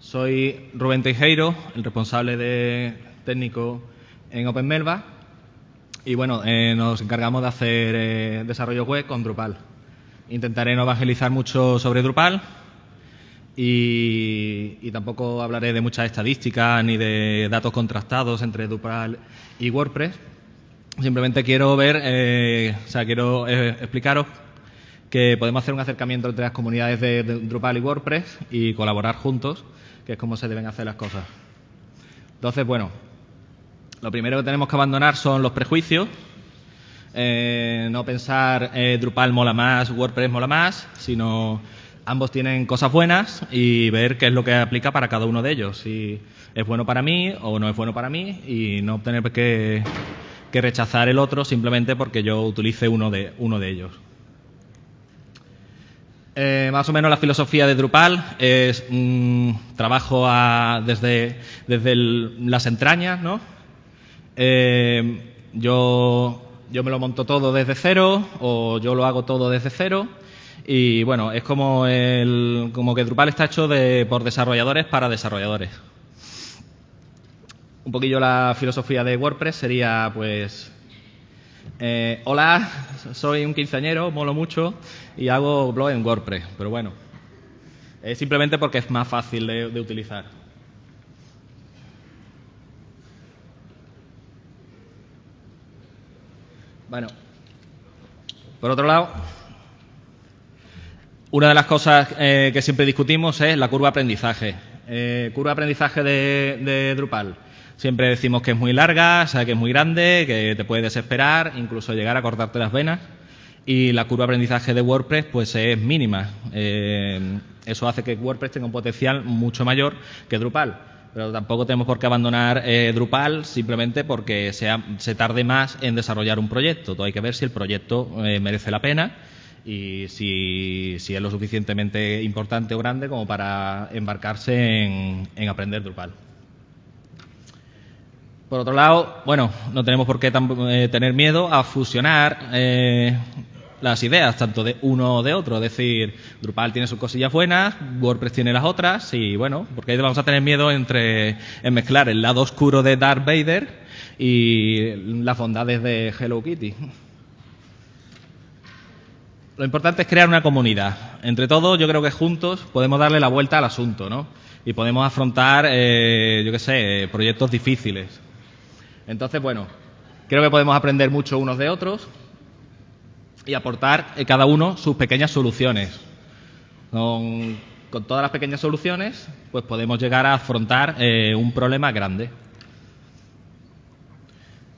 Soy Rubén Teijeiro, el responsable de técnico en OpenMelba y bueno, eh, nos encargamos de hacer eh, desarrollo web con Drupal. Intentaré no evangelizar mucho sobre Drupal y, y tampoco hablaré de muchas estadísticas ni de datos contrastados entre Drupal y WordPress. Simplemente quiero ver, eh, o sea, quiero eh, explicaros que podemos hacer un acercamiento entre las comunidades de, de Drupal y WordPress y colaborar juntos, que es como se deben hacer las cosas. Entonces, bueno, lo primero que tenemos que abandonar son los prejuicios. Eh, no pensar eh, Drupal mola más, WordPress mola más, sino ambos tienen cosas buenas y ver qué es lo que aplica para cada uno de ellos. Si es bueno para mí o no es bueno para mí y no tener que, que rechazar el otro simplemente porque yo utilice uno de, uno de ellos. Eh, más o menos la filosofía de Drupal es un trabajo desde, desde las entrañas, ¿no? Eh, yo, yo me lo monto todo desde cero o yo lo hago todo desde cero y bueno, es como, el, como que Drupal está hecho de, por desarrolladores para desarrolladores. Un poquillo la filosofía de WordPress sería pues eh, hola, soy un quinceañero, molo mucho y hago blog en WordPress, pero bueno, es simplemente porque es más fácil de, utilizar. Bueno, por otro lado, una de las cosas eh, que siempre discutimos es la curva de aprendizaje. Eh, curva de aprendizaje de, Drupal. Siempre decimos que es muy larga, o sea, que es muy grande, que te puede desesperar, incluso llegar a cortarte las venas. Y la curva de aprendizaje de WordPress pues es mínima. Eh, eso hace que WordPress tenga un potencial mucho mayor que Drupal. Pero tampoco tenemos por qué abandonar eh, Drupal simplemente porque se tarde más en desarrollar un proyecto. Hay que ver si el proyecto eh, merece la pena y si, es lo suficientemente importante o grande como para embarcarse en aprender Drupal. Por otro lado, bueno, no tenemos por qué eh, tener miedo a fusionar eh, las ideas, tanto de uno o de otro. Es decir, Drupal tiene sus cosillas buenas, WordPress tiene las otras, y bueno, porque ahí vamos a tener miedo entre en mezclar el lado oscuro de Darth Vader y las bondades de Hello Kitty. Lo importante es crear una comunidad. Entre todos, yo creo que juntos podemos darle la vuelta al asunto, ¿no? Y podemos afrontar, eh, yo qué sé, proyectos difíciles. Entonces, bueno, creo que podemos aprender mucho unos de otros y aportar cada uno sus pequeñas soluciones. Con, con, todas las pequeñas soluciones, pues podemos llegar a afrontar eh, un problema grande.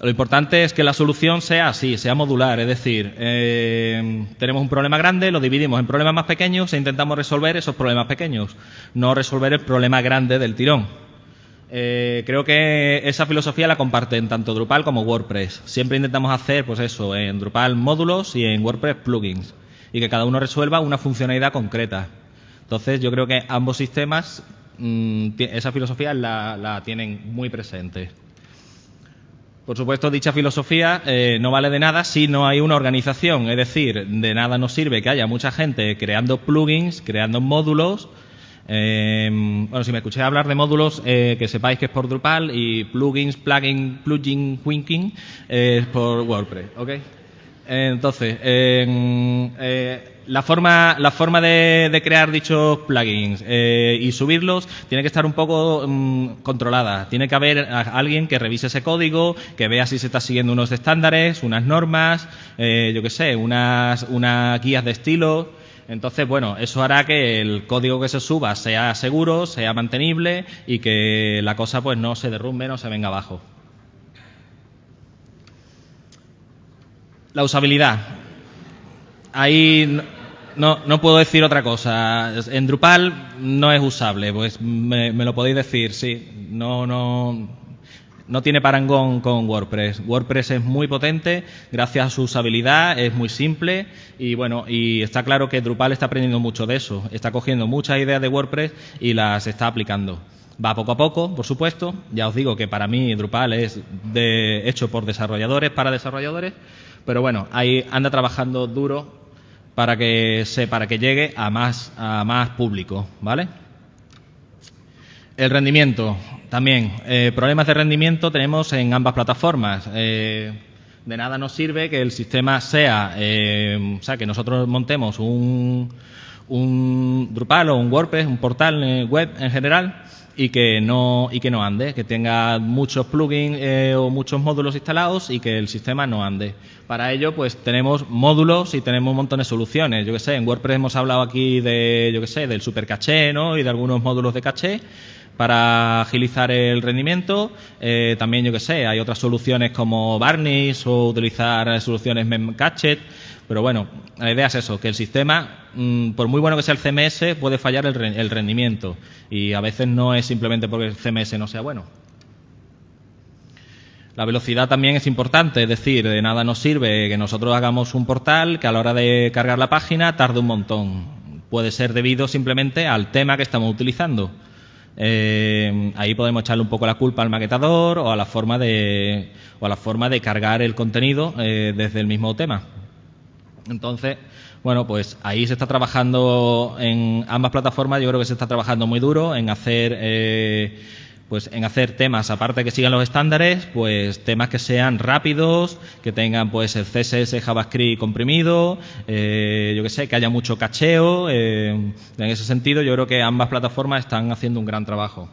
Lo importante es que la solución sea así, sea modular, es decir, eh, tenemos un problema grande, lo dividimos en problemas más pequeños e intentamos resolver esos problemas pequeños, no resolver el problema grande del tirón. Eh, creo que esa filosofía la comparten tanto Drupal como WordPress. Siempre intentamos hacer, pues eso, en Drupal módulos y en WordPress plugins. Y que cada uno resuelva una funcionalidad concreta. Entonces, yo creo que ambos sistemas, mmm, esa filosofía la, la, tienen muy presente. Por supuesto, dicha filosofía eh, no vale de nada si no hay una organización. Es decir, de nada nos sirve que haya mucha gente creando plugins, creando módulos, eh, bueno, si me escucháis hablar de módulos, eh, que sepáis que es por Drupal y plugins, plugin, plugin, winking eh, es por WordPress, ¿ok? Entonces, eh, la forma, la forma de, crear dichos plugins y subirlos tiene que estar un poco um, controlada. Tiene que haber alguien que revise ese código, que vea si se está siguiendo unos estándares, unas normas, yo qué sé, unas, unas guías de estilo. Entonces, bueno, eso hará que el código que se suba sea seguro, sea mantenible y que la cosa pues no se derrumbe, no se venga abajo. La usabilidad. Ahí no, no puedo decir otra cosa. En Drupal no es usable, pues me, me lo podéis decir, sí. No, no, no tiene parangón con WordPress. WordPress es muy potente gracias a su usabilidad, es muy simple y bueno, y está claro que Drupal está aprendiendo mucho de eso. Está cogiendo muchas ideas de WordPress y las está aplicando. Va poco a poco, por supuesto. Ya os digo que para mí Drupal es de, hecho por desarrolladores para desarrolladores, pero bueno, ahí anda trabajando duro para que se, para que llegue a más a más público, ¿vale? El rendimiento, también. Eh, problemas de rendimiento tenemos en ambas plataformas. Eh, de nada nos sirve que el sistema sea, eh, o sea, que nosotros montemos un, un Drupal o un WordPress, un portal web en general, y que no y que no ande, que tenga muchos plugins o muchos módulos instalados y que el sistema no ande. Para ello, pues tenemos módulos y tenemos montón de soluciones. Yo que sé, en WordPress hemos hablado aquí de, yo que sé, del super caché, ¿no? Y de algunos módulos de caché para agilizar el rendimiento. Eh, también, yo que sé, hay otras soluciones como Varnish o utilizar soluciones Memcached. Pero bueno, la idea es eso, que el sistema, mm, por muy bueno que sea el CMS, puede fallar el, rendimiento. Y a veces no es simplemente porque el CMS no sea bueno. La velocidad también es importante, es decir, de nada nos sirve que nosotros hagamos un portal que a la hora de cargar la página tarde un montón. Puede ser debido simplemente al tema que estamos utilizando. Eh, ahí podemos echarle un poco la culpa al maquetador o a la forma de, o a la forma de cargar el contenido eh, desde el mismo tema. Entonces, bueno, pues ahí se está trabajando en ambas plataformas. Yo creo que se está trabajando muy duro en hacer, eh, pues en hacer temas, aparte que sigan los estándares, pues temas que sean rápidos, que tengan pues el CSS JavaScript comprimido, eh, yo que sé, que haya mucho cacheo. Eh, en ese sentido, yo creo que ambas plataformas están haciendo un gran trabajo.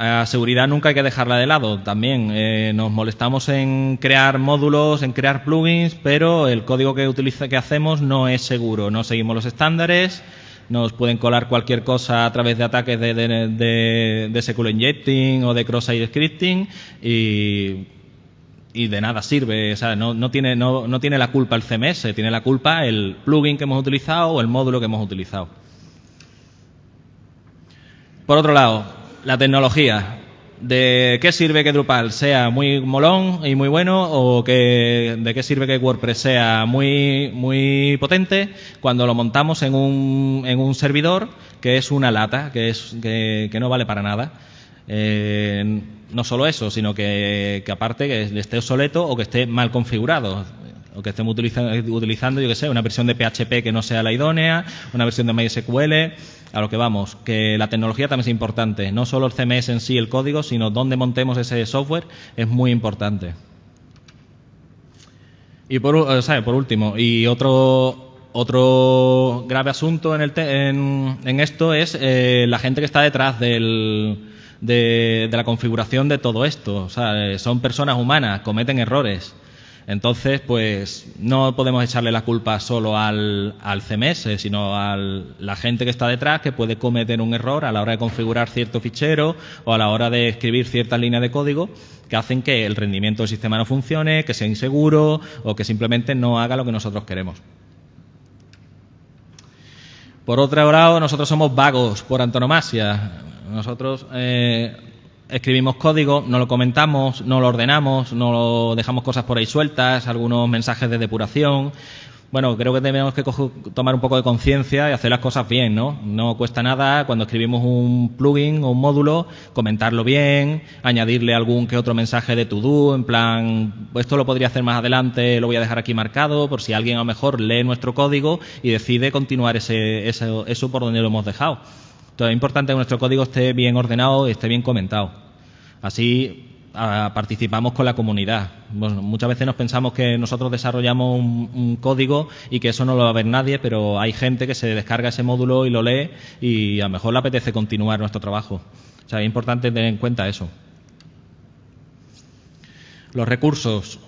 A seguridad nunca hay que dejarla de lado. También eh, nos molestamos en crear módulos, en crear plugins, pero el código que, utiliza, que hacemos no es seguro. No seguimos los estándares, nos pueden colar cualquier cosa a través de ataques de, de, SQL injecting o de cross-site scripting y, y, de nada sirve. O sea, no, no, tiene, no, no tiene la culpa el CMS, tiene la culpa el plugin que hemos utilizado o el módulo que hemos utilizado. Por otro lado, la tecnología. ¿De qué sirve que Drupal sea muy molón y muy bueno o que, de qué sirve que WordPress sea muy, muy potente cuando lo montamos en un, en un servidor que es una lata, que, es, que, no vale para nada? Eh, no solo eso, sino que, que aparte que esté obsoleto o que esté mal configurado o que estemos utilizando, yo que sé, una versión de PHP que no sea la idónea, una versión de MySQL, a lo que vamos, que la tecnología también es importante, no solo el CMS en sí, el código, sino dónde montemos ese software es muy importante. Y por, por último, y otro, otro grave asunto en, el en, esto es eh, la gente que está detrás del, de, de, la configuración de todo esto. O sea, son personas humanas, cometen errores. Entonces, pues no podemos echarle la culpa solo al, CMS, sino a la gente que está detrás que puede cometer un error a la hora de configurar cierto fichero o a la hora de escribir ciertas líneas de código que hacen que el rendimiento del sistema no funcione, que sea inseguro o que simplemente no haga lo que nosotros queremos. Por otro lado, nosotros somos vagos por antonomasia. Nosotros eh, escribimos código, no lo comentamos, no lo ordenamos, no lo dejamos cosas por ahí sueltas, algunos mensajes de depuración. Bueno, creo que tenemos que tomar un poco de conciencia y hacer las cosas bien, ¿no? No cuesta nada cuando escribimos un plugin o un módulo comentarlo bien, añadirle algún que otro mensaje de to-do, en plan, esto lo podría hacer más adelante, lo voy a dejar aquí marcado por si alguien a lo mejor lee nuestro código y decide continuar ese, eso por donde lo hemos dejado. Entonces es importante que nuestro código esté bien ordenado y esté bien comentado. Así participamos con la comunidad. muchas veces nos pensamos que nosotros desarrollamos un, código y que eso no lo va a ver nadie, pero hay gente que se descarga ese módulo y lo lee y a lo mejor le apetece continuar nuestro trabajo. O sea, es importante tener en cuenta eso. Los recursos.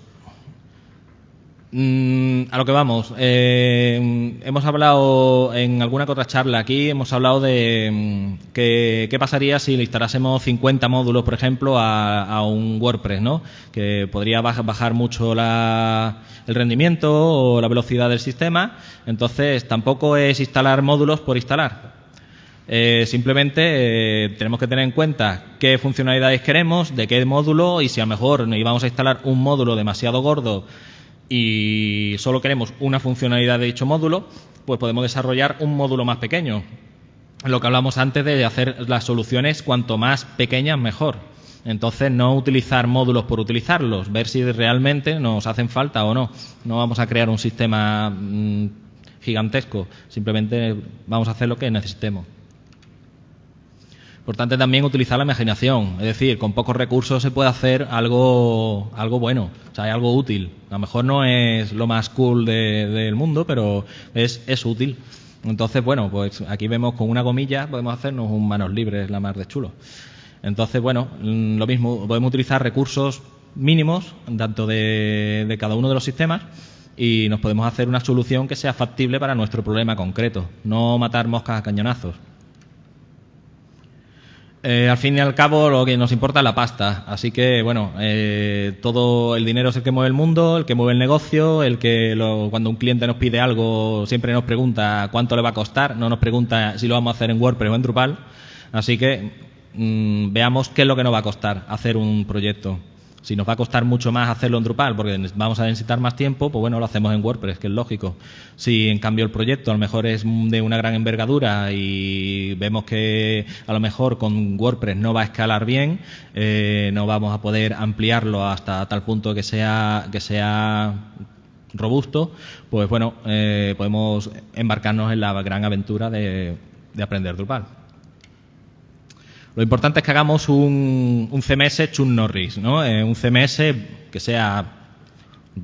Mm, a lo que vamos. Eh, hemos hablado en alguna otra charla aquí, hemos hablado de mm, qué pasaría si le instalásemos 50 módulos, por ejemplo, a, un WordPress, ¿no? Que podría bajar mucho el rendimiento o la velocidad del sistema. Entonces, tampoco es instalar módulos por instalar. Eh, simplemente eh, tenemos que tener en cuenta qué funcionalidades queremos, de qué módulo y si a lo mejor íbamos a instalar un módulo demasiado gordo y solo queremos una funcionalidad de dicho módulo, pues podemos desarrollar un módulo más pequeño. Lo que hablamos antes de hacer las soluciones cuanto más pequeñas mejor. Entonces, no utilizar módulos por utilizarlos, ver si realmente nos hacen falta o no. No vamos a crear un sistema mm, gigantesco, simplemente vamos a hacer lo que necesitemos. Importante también utilizar la imaginación, es decir, con pocos recursos se puede hacer algo, algo bueno, o sea, algo útil. A lo mejor no es lo más cool del mundo, pero es, útil. Entonces, bueno, pues aquí vemos con una gomilla podemos hacernos un manos libres la más de chulo. Entonces, bueno, mm, lo mismo, podemos utilizar recursos mínimos, tanto de, de cada uno de los sistemas, y nos podemos hacer una solución que sea factible para nuestro problema concreto, no matar moscas a cañonazos. Eh, al fin y al cabo, lo que nos importa es la pasta. Así que, bueno, eh, todo el dinero es el que mueve el mundo, el que mueve el negocio, el que cuando un cliente nos pide algo siempre nos pregunta cuánto le va a costar, no nos pregunta si lo vamos a hacer en WordPress o en Drupal. Así que mm, veamos qué es lo que nos va a costar hacer un proyecto. Si nos va a costar mucho más hacerlo en Drupal porque vamos a necesitar más tiempo, pues bueno, lo hacemos en WordPress, que es lógico. Si en cambio el proyecto a lo mejor es de una gran envergadura y vemos que a lo mejor con WordPress no va a escalar bien, eh, no vamos a poder ampliarlo hasta tal punto que sea, que sea robusto, pues bueno, eh, podemos embarcarnos en la gran aventura de aprender Drupal. Lo importante es que hagamos un, CMS Chun Norris, ¿no? Eh, un CMS que sea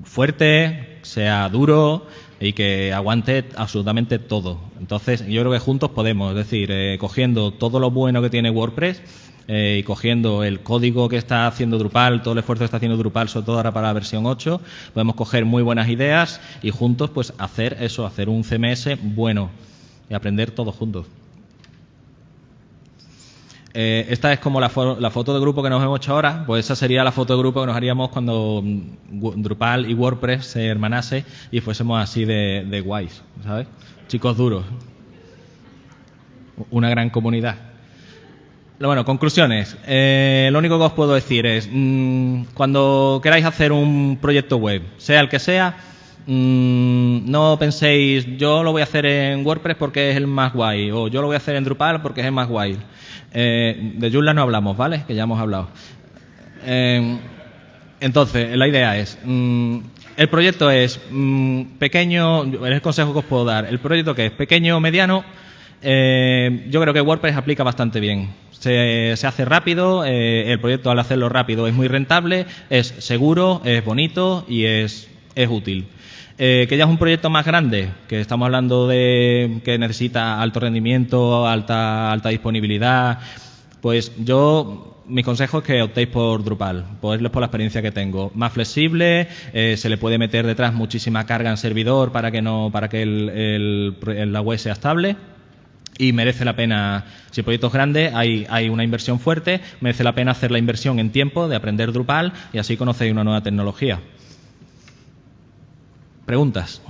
fuerte, sea duro y que aguante absolutamente todo. Entonces, yo creo que juntos podemos, es decir, eh, cogiendo todo lo bueno que tiene WordPress eh, y cogiendo el código que está haciendo Drupal, todo el esfuerzo que está haciendo Drupal, sobre todo ahora para la versión 8, podemos coger muy buenas ideas y juntos pues hacer eso, hacer un CMS bueno y aprender todos juntos. Eh, esta es como la, foto de grupo que nos hemos hecho ahora, pues esa sería la foto de grupo que nos haríamos cuando mm, Drupal y WordPress se hermanase y fuésemos así de, guays, ¿sabes? Chicos duros. Una gran comunidad. Bueno, conclusiones. Eh, lo único que os puedo decir es, mm, cuando queráis hacer un proyecto web, sea el que sea, mm, no penséis, yo lo voy a hacer en WordPress porque es el más guay, o yo lo voy a hacer en Drupal porque es el más guay. Eh, de Joomla no hablamos, ¿vale? Que ya hemos hablado. Eh, entonces, la idea es, mm, el proyecto es mm, pequeño, es el consejo que os puedo dar. El proyecto que es pequeño o mediano, eh, yo creo que WordPress aplica bastante bien. Se, hace rápido, el proyecto al hacerlo rápido es muy rentable, es seguro, es bonito y es, es útil. Eh, que ya es un proyecto más grande, que estamos hablando de que necesita alto rendimiento, alta, alta disponibilidad, pues yo mi consejo es que optéis por Drupal, por la experiencia que tengo. Más flexible, eh, se le puede meter detrás muchísima carga en servidor para que no, para que la web sea estable. Y merece la pena, si el proyecto es grande, hay, hay una inversión fuerte, merece la pena hacer la inversión en tiempo de aprender Drupal y así conocéis una nueva tecnología. Preguntas.